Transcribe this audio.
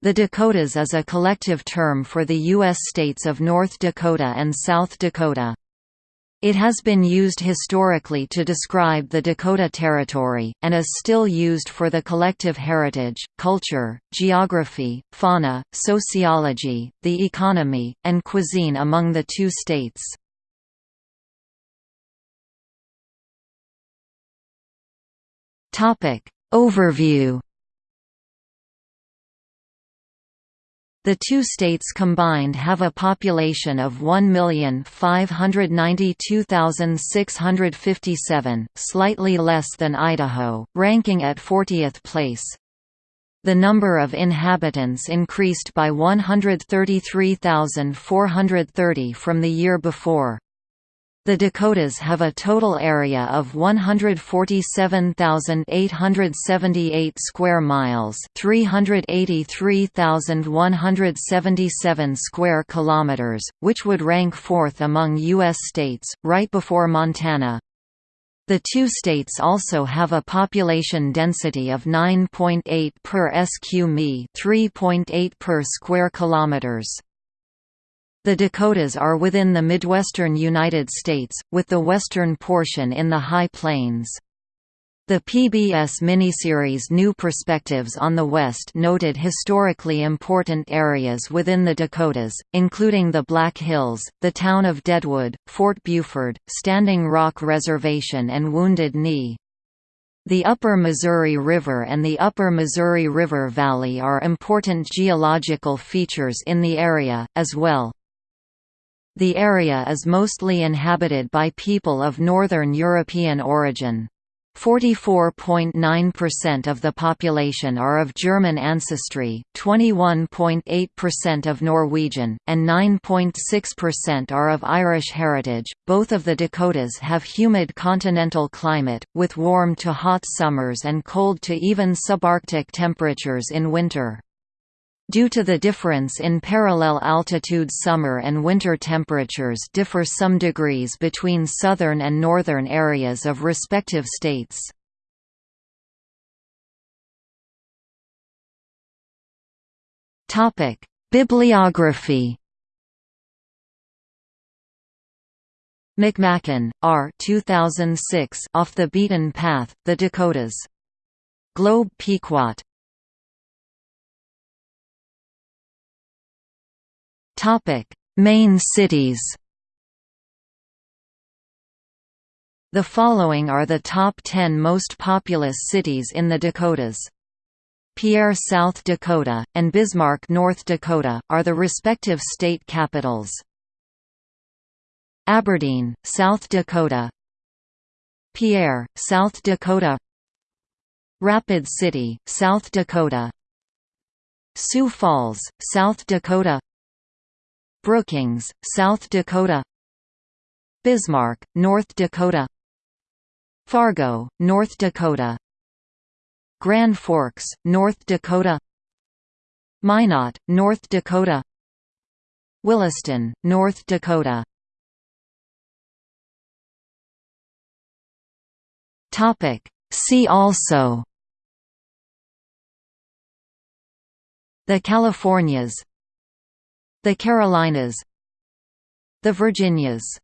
The Dakotas is a collective term for the U.S. states of North Dakota and South Dakota. It has been used historically to describe the Dakota Territory, and is still used for the collective heritage, culture, geography, fauna, sociology, the economy, and cuisine among the two states. Overview The two states combined have a population of 1,592,657, slightly less than Idaho, ranking at 40th place. The number of inhabitants increased by 133,430 from the year before. The Dakotas have a total area of 147,878 square miles, 383,177 square kilometers, which would rank fourth among US states, right before Montana. The two states also have a population density of 9.8 per sq mi, 3.8 per square kilometers. The Dakotas are within the Midwestern United States, with the western portion in the High Plains. The PBS miniseries New Perspectives on the West noted historically important areas within the Dakotas, including the Black Hills, the town of Deadwood, Fort Buford, Standing Rock Reservation and Wounded Knee. The Upper Missouri River and the Upper Missouri River Valley are important geological features in the area, as well. The area is mostly inhabited by people of Northern European origin. 44.9% of the population are of German ancestry, 21.8% of Norwegian, and 9.6% are of Irish heritage. Both of the Dakotas have humid continental climate, with warm to hot summers and cold to even subarctic temperatures in winter. Due to the difference in parallel altitude summer and winter temperatures differ some degrees between southern and northern areas of respective states. Bibliography McMaken, R. 2006 Off the Beaten Path, The Dakotas. Globe Pequot. Topic: Main cities. The following are the top 10 most populous cities in the Dakotas. Pierre, South Dakota, and Bismarck, North Dakota, are the respective state capitals. Aberdeen, South Dakota Pierre, South Dakota Rapid City, South Dakota Sioux Falls, South Dakota Brookings, South Dakota Bismarck, North Dakota Fargo, North Dakota Grand Forks, North Dakota Minot, North Dakota Williston, North Dakota See also The Californias the Carolinas The Virginias